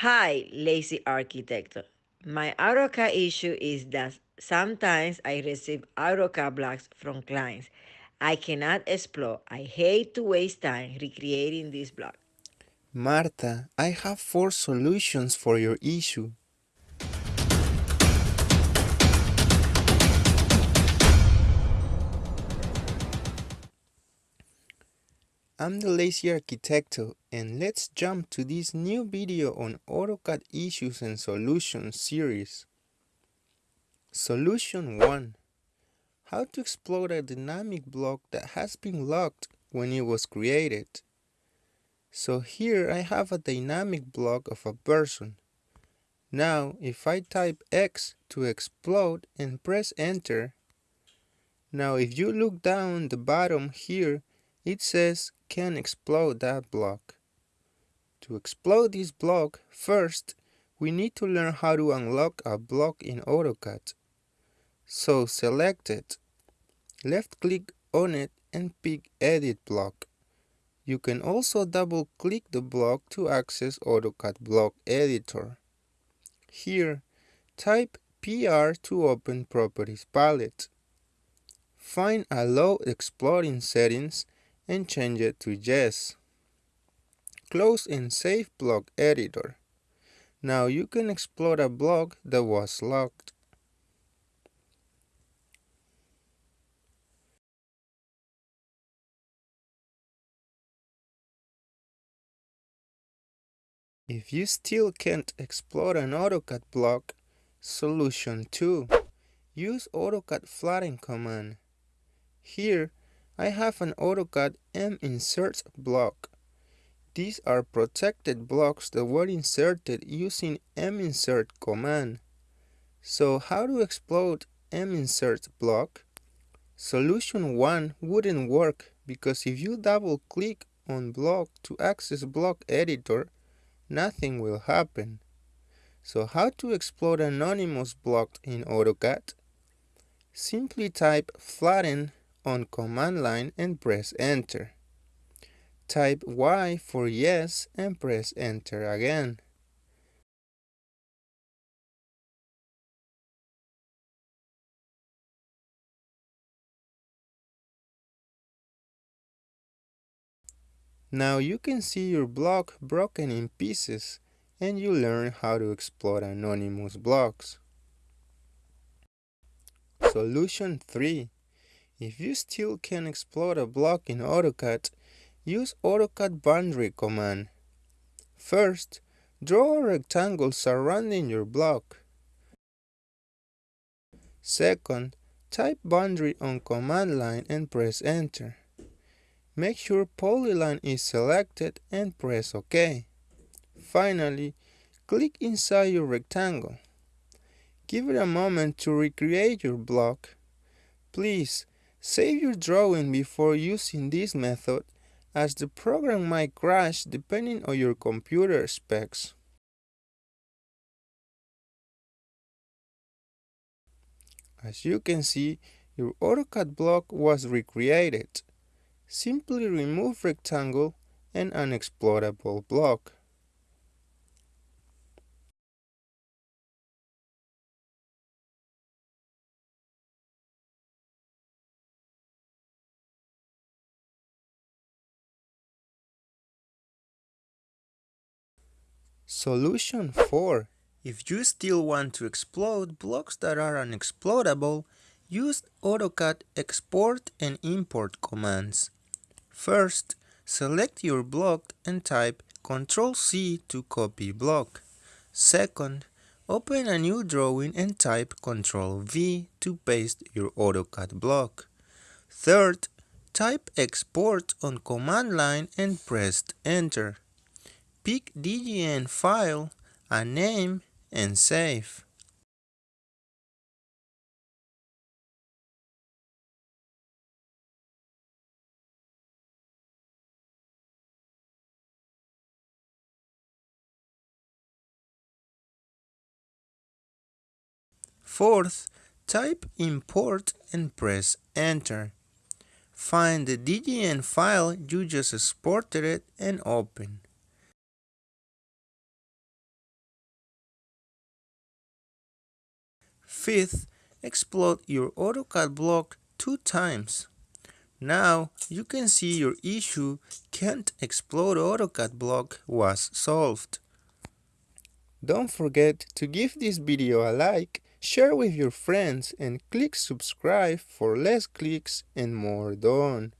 Hi, lazy architect. My AutoCAD issue is that sometimes I receive AutoCAD blocks from clients. I cannot explode. I hate to waste time recreating this block. Marta, I have four solutions for your issue. I'm the Lazy Arquitecto and let's jump to this new video on AutoCAD Issues and Solutions series. Solution 1. How to explode a dynamic block that has been locked when it was created. So here I have a dynamic block of a person. Now if I type X to explode and press enter, now if you look down the bottom here, it says can explode that block. To explode this block, first, we need to learn how to unlock a block in AutoCAD. So select it, left click on it and pick Edit Block. You can also double click the block to access AutoCAD Block Editor. Here, type PR to open Properties palette. Find Allow Exploding Settings and change it to yes. Close and save block editor. Now you can explode a block that was locked. If you still can't explode an AutoCAD block, solution 2. Use AutoCAD flatten command. Here, I have an AutoCAD M-Insert block. These are protected blocks that were inserted using M-Insert command. So how to explode M-Insert block? Solution 1 wouldn't work because if you double click on block to access block editor, nothing will happen. So how to explode anonymous block in AutoCAD? Simply type flatten on command line and press enter. Type Y for yes and press enter again. Now you can see your block broken in pieces and you learn how to explode anonymous blocks. Solution 3 if you still can explode a block in AutoCAD, use AutoCAD boundary command. First, draw a rectangle surrounding your block. Second, type boundary on command line and press enter. Make sure polyline is selected and press OK. Finally, click inside your rectangle. Give it a moment to recreate your block. Please Save your drawing before using this method as the program might crash depending on your computer specs. As you can see, your AutoCAD block was recreated. Simply remove rectangle and unexplodable block. Solution 4. If you still want to explode blocks that are unexplodable, use AutoCAD export and import commands. First, select your block and type Ctrl C to copy block. Second, open a new drawing and type Ctrl V to paste your AutoCAD block. Third, type export on command line and press enter pick DGN file, a name, and save. Fourth, type import and press enter. Find the DGN file you just exported it and open. Fifth, explode your AutoCAD block two times. Now you can see your issue can't explode AutoCAD block was solved. Don't forget to give this video a like, share with your friends and click subscribe for less clicks and more done.